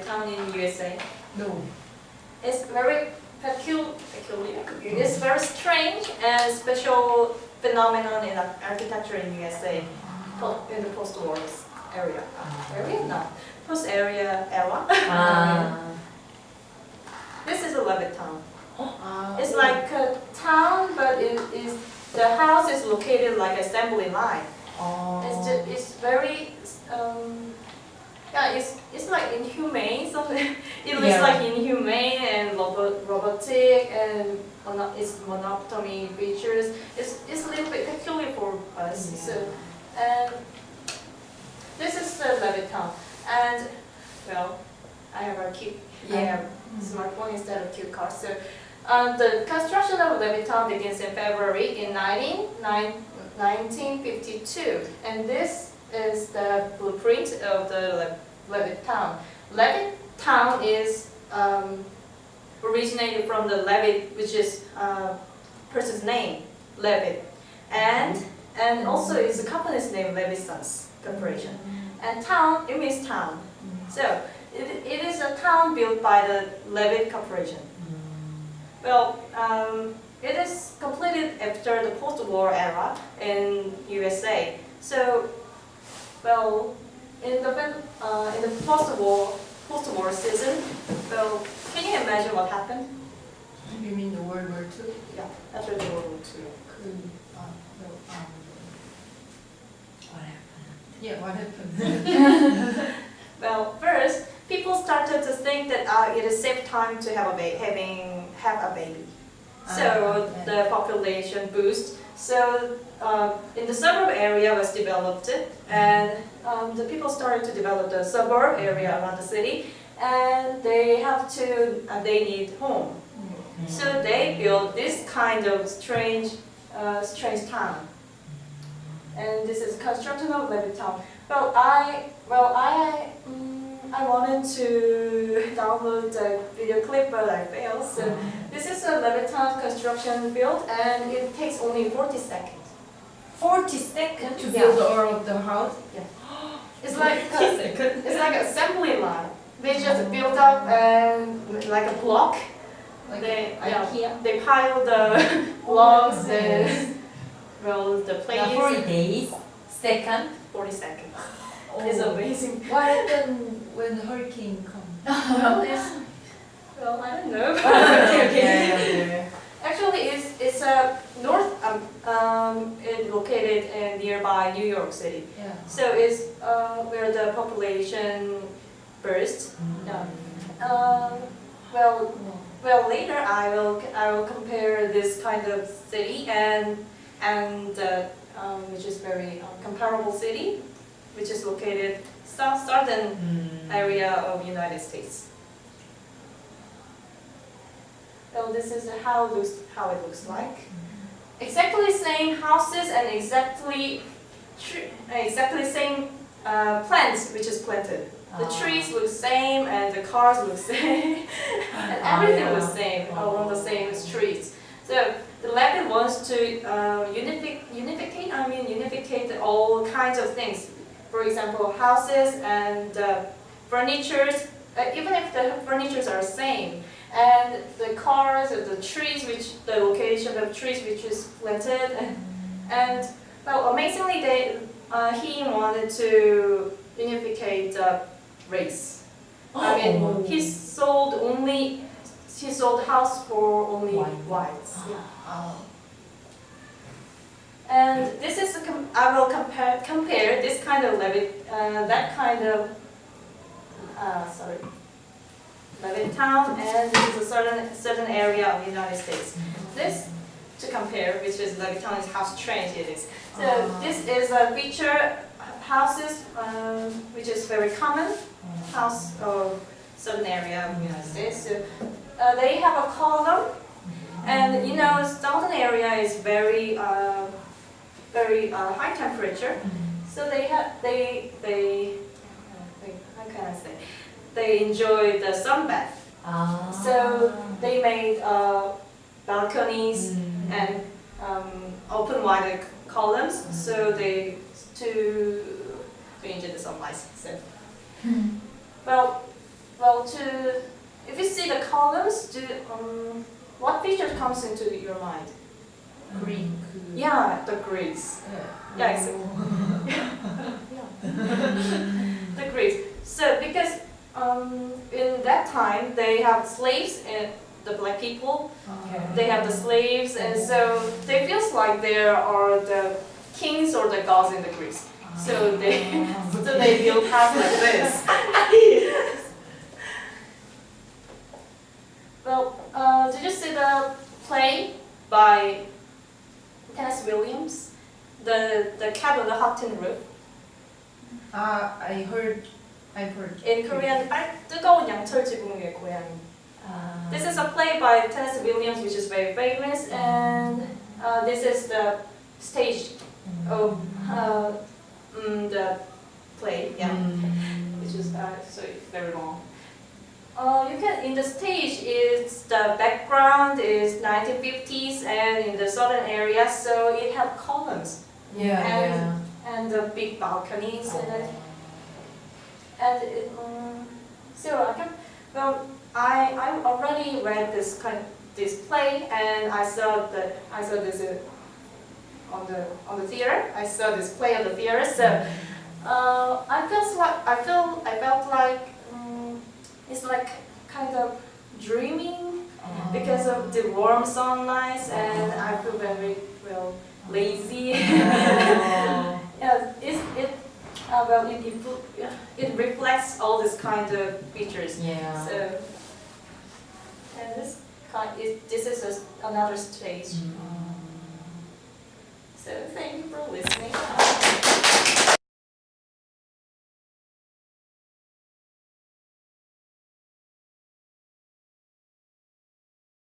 town in USA? No. It's very peculiar. It's very strange and special phenomenon in architecture in USA, in the post-war area. Mm. Area? No. Post area era. Ah. This is a Levitt town. Uh, it's like a town, but it is the house is located like assembly line. Oh. It's just, it's very um, yeah, it's it's like inhumane. Something it looks Yeah. like inhumane and robot, robotic and mono, it's monotony features. It's it's a little bit peculiar for us. Yeah. So and this is the Levittown and well, I have a cute I Yeah. have smartphone instead of cute car. So uh, the construction of Levittown begins in February in 19, nine- 1952. And this is the blueprint of the Levittown. Levittown is um, originated from the Levitt, which is uh, person's name, Levitt. And, and also is a company's name, Levitt Sons Corporation. And town, it means town. So it, it is a town built by the Levitt Corporation. Well, um, it is completed after the post-war era in USA. So, well, in the uh, in the post-war post-war season, So can you imagine what happened? You mean the World War II? Yeah, after the World War II. 그, 아, no, um, What happened? yeah, what happened? Well, first, people started to think that uh, it is safe time to have a ba- having have a baby. So Ah, yeah. the population boost. So uh, in the suburb area was developed, and um, the people started to develop the suburb area around the city, and they have to uh, they need home. So they built this kind of strange, uh, strange town. And this is construction of Levittown. Well, I, well, I, mm, I wanted to download the video clip, but I failed. So this is a Levittown construction build, and it takes only 40 seconds. 40 seconds? To build all of the house? Yeah. It's like it's like assembly line. They just build up and like a block. Like They, yeah, IKEA? they pile the blocks oh and well the plates. 40 days, second. 40 seconds. Oh. It's amazing. What happened when the hurricane comes? well, it's, well, I don't know. okay, okay. Actually, it's it's a north. Um, um, it located in nearby New York City. Yeah. So it's uh, where the population burst. Yeah. Um, well, well, later I will I will compare this kind of city and and uh, um, which is very um, comparable city, which is located south southern Mm. area of United States. So this is how it looks how it looks like. Exactly same houses and exactly tre- exactly same uh, plants which is planted. The Ah. trees look same and the cars look same and Ah, everything yeah. was same along the same streets. So the lab wants to uh, unific, unificate, I mean unificate all kinds of things. For example, houses and uh, furnitures, uh, even if the furnitures are same, and the cars and the trees, which the location of trees which is planted, and, and well, amazingly, they uh, he wanted to unificate the race. I mean, Oh. he sold only he sold house for only White. whites. Yeah. Oh. And this is I will compare compare this kind of Levitt uh, that kind of uh, sorry Levitt town and this is a certain certain area of the United States. This to compare, which is Levitt town is how strange it is. So Ah. this is a feature houses um, which is very common house of certain area of the United States. So uh, they have a column and you know, southern area is very, uh, very uh, high temperature. So they have, they, they, how can I say? They enjoy the sunbath. Ah. So they made uh, balconies Mm. and um, open wide columns. So they to to enjoy the sunlight. So well, well to if you see the columns, do, um, what picture comes into your mind? Greek. Yeah, the Greeks. Yeah. Yeah, the Greeks. So because um, in that time they have slaves and the black people, Okay. they have the slaves, and so they feels like they are the kings or the gods in the Greece. So they so they build house like this. well, uh, did you see the play by Tennessee Williams? The the cat on the hot tin roof. Uh, I heard, I've heard. In Korean, 아, 뜨거운 양철 지붕 위의 고양이. 아. This is a play by Tennessee Williams, which is very famous, and uh, this is the stage of uh, mm, the play. Yeah, which is uh, so it's very long. Uh, you can in the stage is the background is 1950s and in the southern area, so it have columns Yeah, And- yeah. and the big balconies and and it, um, so I can, well, I I already read this kind this play and I saw the I saw this uh, on the on the theater. I saw this play on the theater. So uh, I felt like I feel I felt like it's like kind of dreaming because of the warm sunlight and I feel very well lazy. Yeah, it, it, uh, well, it, it, it reflects all this kind of features. Yeah. So, and this kind, it, this is a, another stage. Mm. So thank you for listening.